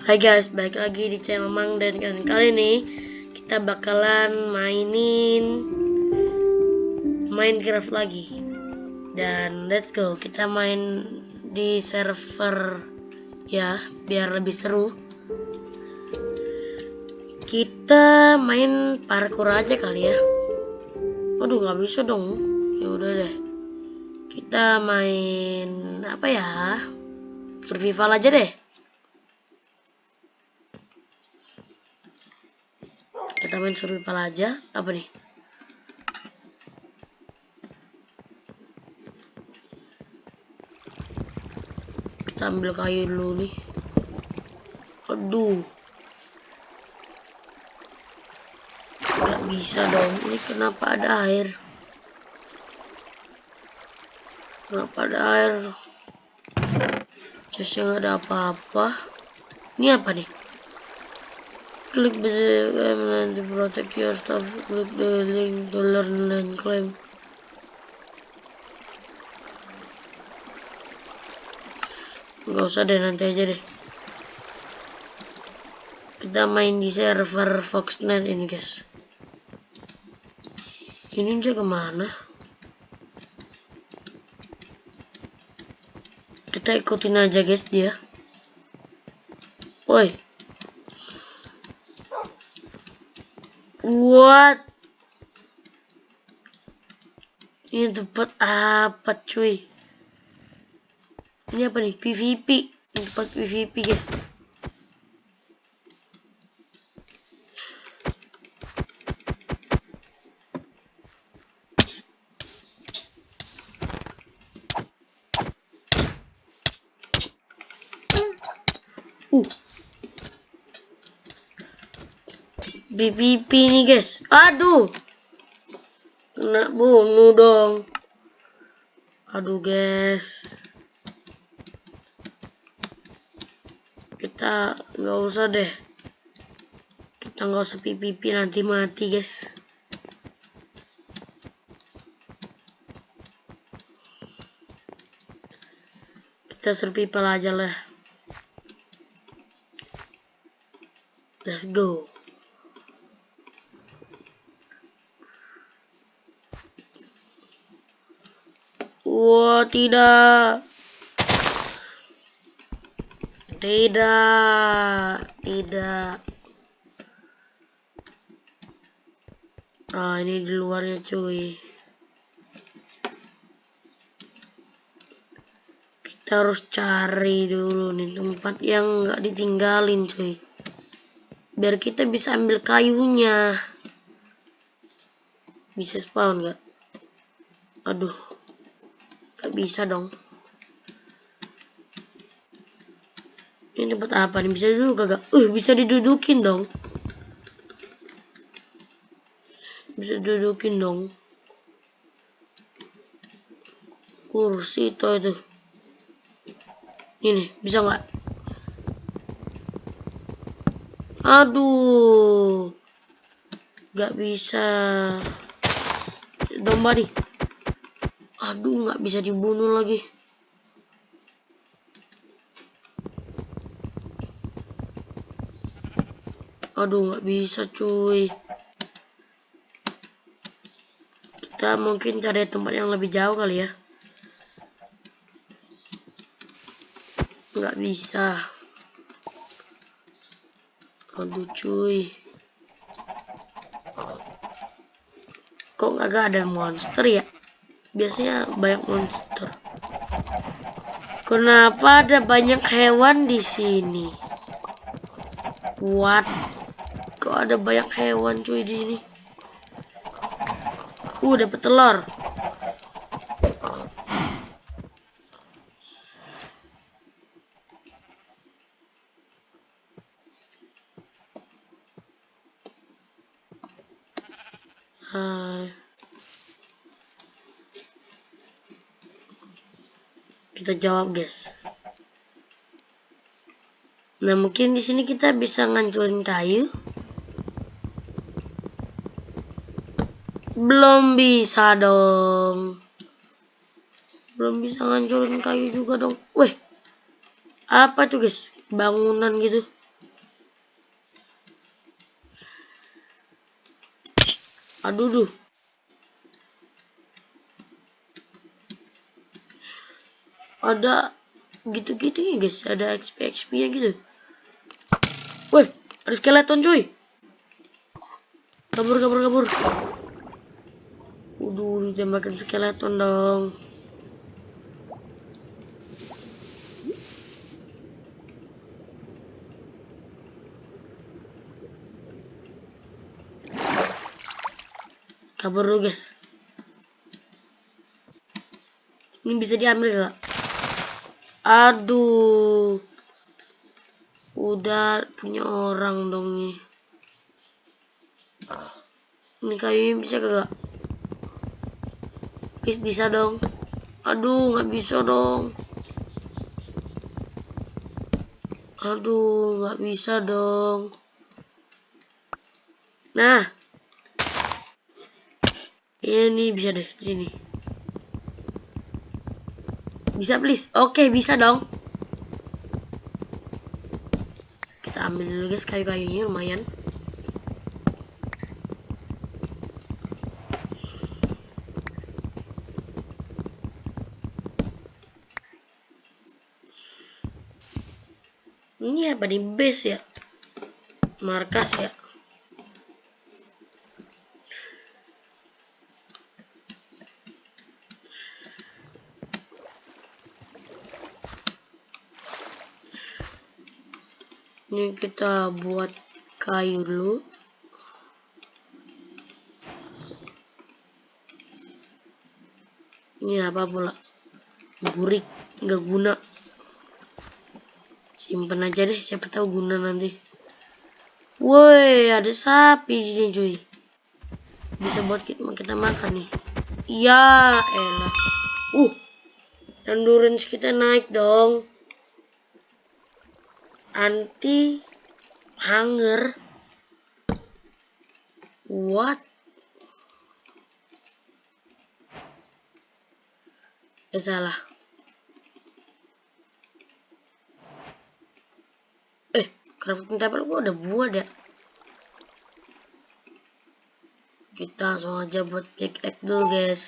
Hai guys, balik lagi di channel Mang dan kali ini kita bakalan mainin Minecraft lagi. Dan let's go, kita main di server ya, biar lebih seru. Kita main parkour aja kali ya. Waduh, nggak bisa dong. Ya udah deh. Kita main apa ya? Survival aja deh. Kita main survival aja. Apa nih? Kita ambil kayu dulu nih. Aduh. Nggak bisa dong. Ini kenapa ada air? Kenapa ada air? Nggak ada apa-apa. Ini apa nih Click the and to protect your stuff. Click the link to learn and claim. Gak usah deh nanti aja deh. Kita main di server Foxnet ini guys. Ini aja ke mana? Kita ikutin aja guys dia. Woi. What? Ini tempat apa cuy? Ini apa nih? PVP. Ini tempat PVP guys. BPP nih guys. Aduh. Kena bunuh dong. Aduh guys. Kita nggak usah deh. Kita nggak usah PVP nanti mati guys. Kita survival aja lah. Let's go. Tidak. Tidak. Tidak. Ah, ini di luarnya cuy. Kita harus cari dulu nih tempat yang nggak ditinggalin cuy. Biar kita bisa ambil kayunya. Bisa spawn nggak? Aduh. Gak bisa dong. Ini tempat apa nih? Bisa dulu kagak? Uh, bisa didudukin dong. Bisa didudukin dong. Kursi itu itu. Ini bisa nggak? Aduh. Gak bisa. Domba nih. Aduh, nggak bisa dibunuh lagi. Aduh, nggak bisa cuy. Kita mungkin cari tempat yang lebih jauh kali ya. Nggak bisa. Aduh cuy. Kok nggak ada monster ya? Biasanya banyak monster. Kenapa ada banyak hewan di sini? What? Kok ada banyak hewan cuy di sini? Uh, dapat telur. kita jawab guys. Nah mungkin di sini kita bisa ngancurin kayu. Belum bisa dong. Belum bisa ngancurin kayu juga dong. Weh apa tuh guys? Bangunan gitu. Aduh duh. Ada gitu-gitu ya guys, ada XP XP nya gitu. Woi, ada skeleton cuy. Kabur kabur kabur. Udah ditembakin skeleton dong. kabur dulu guys ini bisa diambil gak aduh. Udah punya orang dong nih ini kayu bisa gak bisa, bisa dong. Aduh nggak bisa dong. Aduh nggak bisa dong. Nah. Ini bisa deh sini. Bisa please? Oke, bisa dong. Kita ambil dulu guys kayu-kayunya lumayan. Ini apa di base ya? Markas ya? Ini kita buat kayu dulu. Ini apa pula? Gurik nggak guna. Simpen aja deh siapa tahu guna nanti. Woi ada sapi di sini cuy. Bisa buat kita, kita makan nih. Iya elah uh endurance kita naik dong anti hunger what? Eh salah. Eh crafting table gua udah buat ya. Kita langsung aja buat pickaxe dulu guys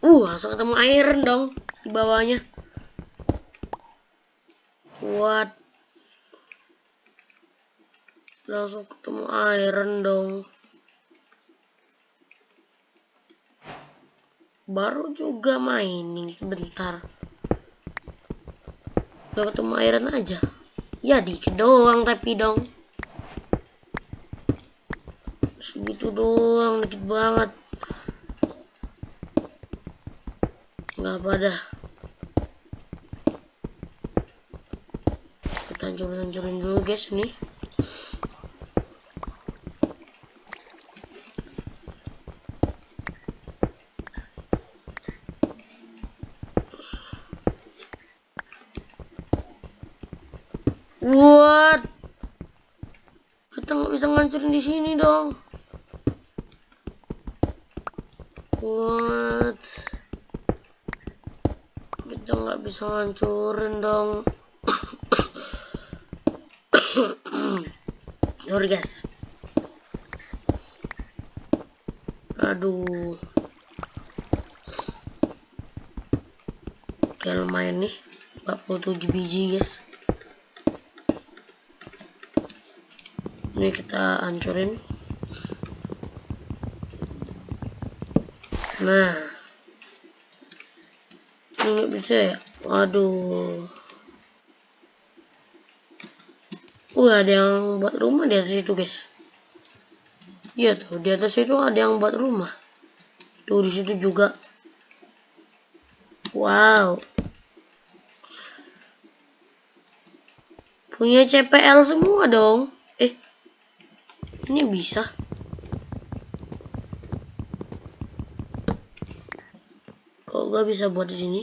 Uh, langsung ketemu iron dong di bawahnya. What? Langsung ketemu iron dong. Baru juga mining sebentar. Udah ketemu iron aja. Ya dikit doang tapi dong. Segitu doang, dikit banget. Nggak apa dah kita hancurin hancurin dulu guys nih What? Kita nggak bisa ngancurin di sini dong. What? Kita nggak bisa hancurin dong. Sorry guys. Aduh. Oke lumayan nih 47 biji guys. Ini kita hancurin. Nah nggak bisa ya waduh Wah, ada yang buat rumah di atas itu, guys. Iya tuh, di atas itu ada yang buat rumah. Tuh di situ juga. Wow. Punya CPL semua dong. Eh. Ini bisa. Kok gak bisa buat di sini?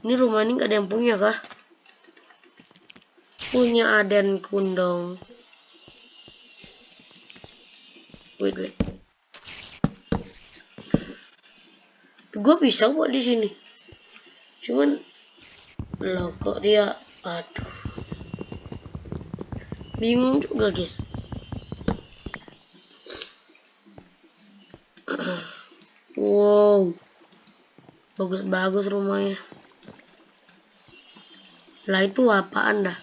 Ini rumah ini gak ada yang punya kah? Punya Aden Kundong. Wait, wait. gue bisa buat di sini cuman lo kok dia aduh bingung juga guys wow bagus-bagus rumahnya. Lah itu apaan dah?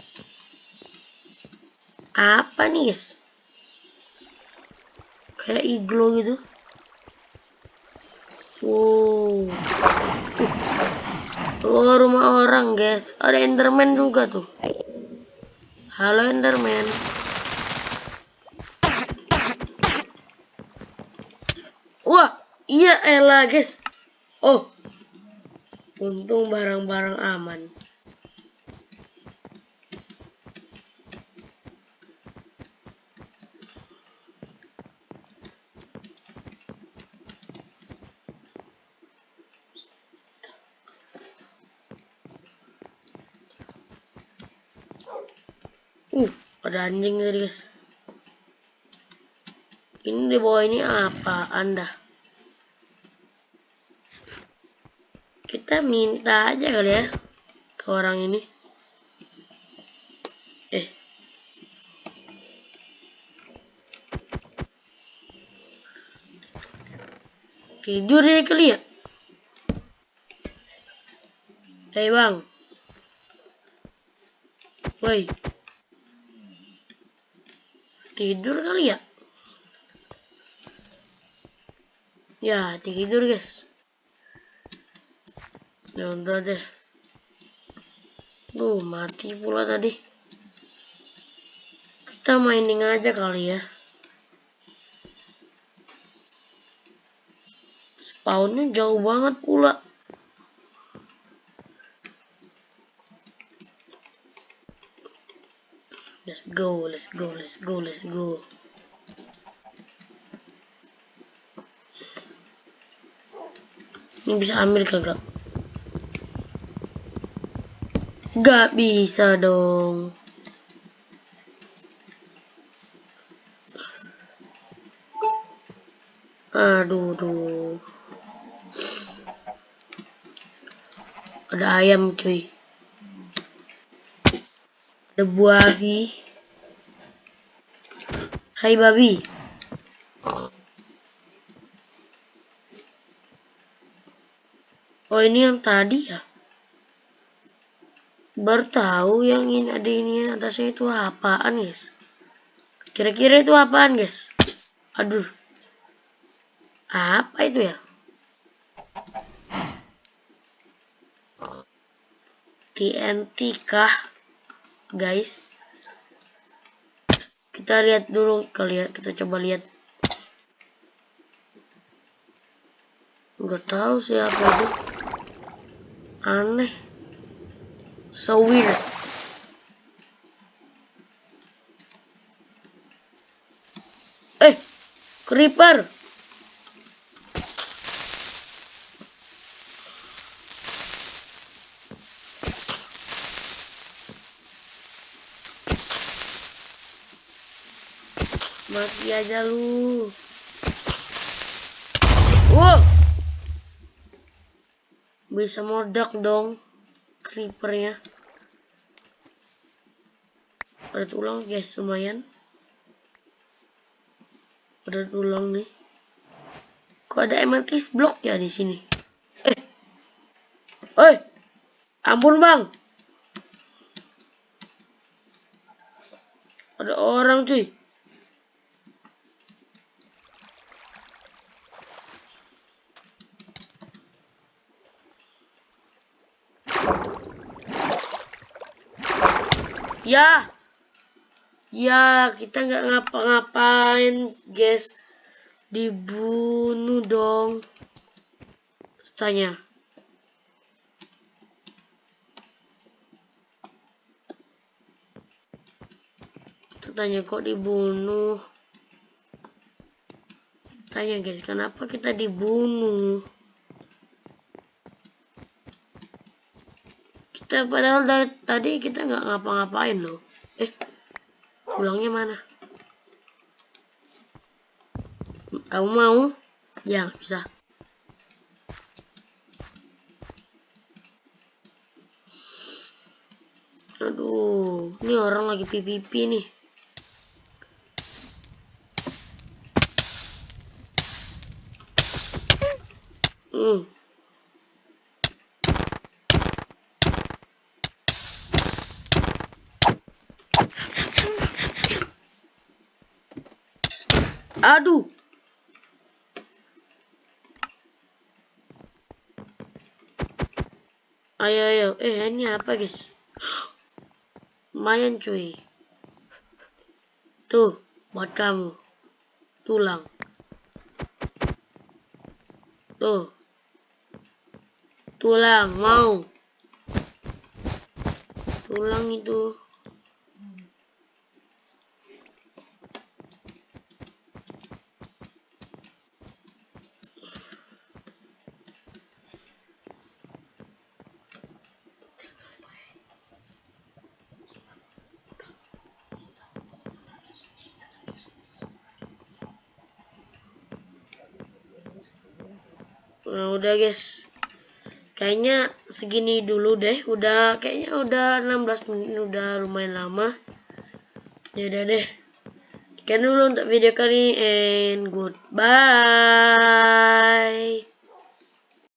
Apa nih guys kayak iglo gitu. Wow. Uh, rumah orang guys. Ada enderman juga tuh. Halo enderman. Wah iya elah guys. Oh untung barang-barang aman Uh, ada anjing guys. Ini di bawah ini apa anda? Kita minta aja kali ya ke orang ini. Eh. Tidur ya kali ya? Hei bang. Woi tidur kali ya ya tidur guys ya udah deh Duh, mati pula tadi. Kita mining aja kali ya. Spawnnya jauh banget pula. Let's go, let's go, let's go, let's go. Ini bisa ambil kagak? Gak bisa dong. Aduh, duh. Ada ayam cuy ada babi hai babi oh ini yang tadi ya bertahu yang ini ada ini atasnya itu apaan guys? Kira-kira itu apaan guys? Aduh. Apa itu ya? TNT kah guys? Kita lihat dulu kali ya kita coba lihat. Nggak tahu siapa itu. Aneh so weird eh creeper Mati aja lu. Wow. Bisa meledak dong creepernya. Ada tulang guys, lumayan. Ada tulang nih. Kok ada amethyst block ya di sini? Eh. Oi. Ampun, Bang. Ada orang, cuy. Ya. Ya, kita nggak ngapa-ngapain, guys. Dibunuh dong. Tanya. Tanya kok dibunuh. Tanya guys, kenapa kita dibunuh? padahal dari tadi kita nggak ngapa-ngapain loh. Eh pulangnya mana? Kamu mau? Ya bisa. Aduh ini orang lagi pipi-pipi nih. Ayo ayo. Eh ini apa guys? Lumayan cuy. Tuh buat kamu. Tulang. Tuh. Tulang mau. Tulang itu. Nah, udah guys. Kayaknya segini dulu deh. Udah kayaknya udah 16 menit udah lumayan lama. Ya udah deh. Sekian dulu untuk video kali ini and goodbye.